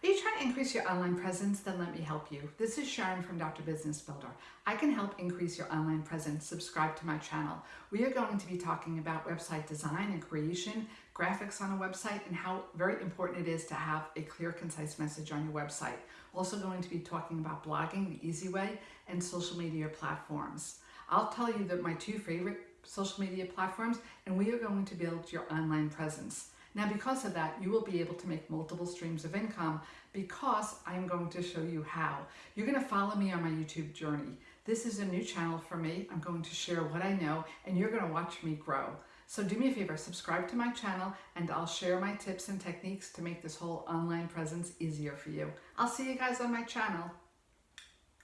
Are you trying to increase your online presence? Then let me help you. This is Sharon from Dr. Business Builder. I can help increase your online presence. Subscribe to my channel. We are going to be talking about website design and creation, graphics on a website, and how very important it is to have a clear, concise message on your website. Also going to be talking about blogging the easy way and social media platforms. I'll tell you that my two favorite social media platforms, and we are going to build your online presence. Now, because of that, you will be able to make multiple streams of income because I'm going to show you how. You're going to follow me on my YouTube journey. This is a new channel for me. I'm going to share what I know and you're going to watch me grow. So do me a favor, subscribe to my channel and I'll share my tips and techniques to make this whole online presence easier for you. I'll see you guys on my channel.